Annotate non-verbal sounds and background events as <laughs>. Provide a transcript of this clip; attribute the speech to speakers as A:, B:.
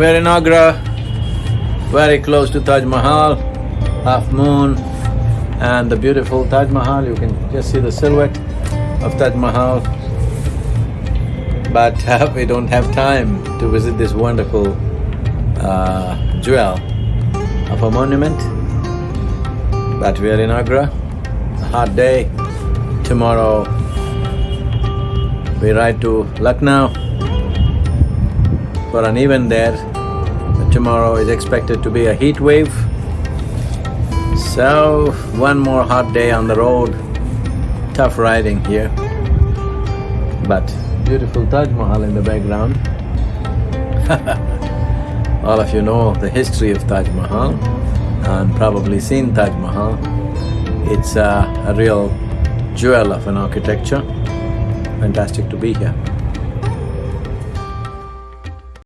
A: We're in Agra, very close to Taj Mahal, half moon, and the beautiful Taj Mahal, you can just see the silhouette of Taj Mahal. But <laughs> uh, we don't have time to visit this wonderful uh, jewel of a monument. But we are in Agra, a hot day. Tomorrow we ride to Lucknow for an event there. Tomorrow is expected to be a heat wave. So, one more hot day on the road, tough riding here. But beautiful Taj Mahal in the background. <laughs> All of you know the history of Taj Mahal and probably seen Taj Mahal. It's a, a real jewel of an architecture. Fantastic to be here.